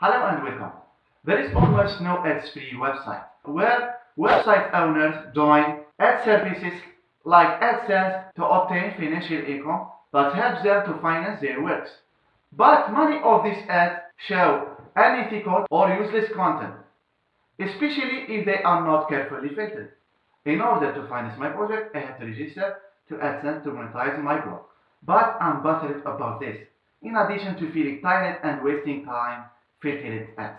Hello and welcome. There is almost no ads free website where website owners join ad services like AdSense to obtain financial income that helps them to finance their works. But many of these ads show unethical or useless content, especially if they are not carefully filtered. In order to finance my project, I have to register to AdSense to monetize my blog. But I'm bothered about this, in addition to feeling tired and wasting time filtering ads.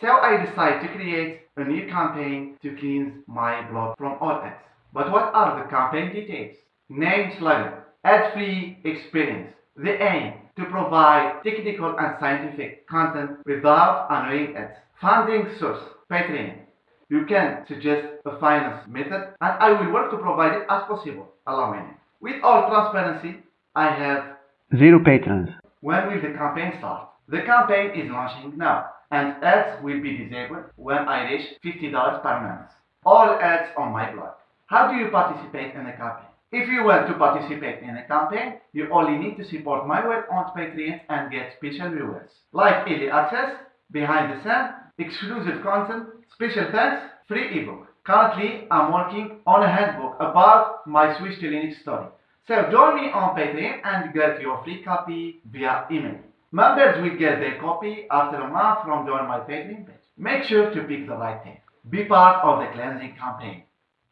So I decide to create a new campaign to cleanse my blog from all ads. But what are the campaign details? Name slogan, ad-free experience. The aim to provide technical and scientific content without annoying ads. Funding source, Patreon. You can suggest a finance method and I will work to provide it as possible, allowing it. With all transparency, I have Zero patrons. When will the campaign start? The campaign is launching now, and ads will be disabled when I reach $50 per month. All ads on my blog. How do you participate in a campaign? If you want to participate in a campaign, you only need to support my work on Patreon and get special rewards, like early access, behind the scenes, exclusive content, special thanks, free ebook. Currently, I'm working on a handbook about my switch to Linux story. So join me on Patreon and get your free copy via email. Members will get their copy after a month from joining my Patreon page. Make sure to pick the right thing. Be part of the cleansing campaign.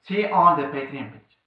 See on the Patreon page.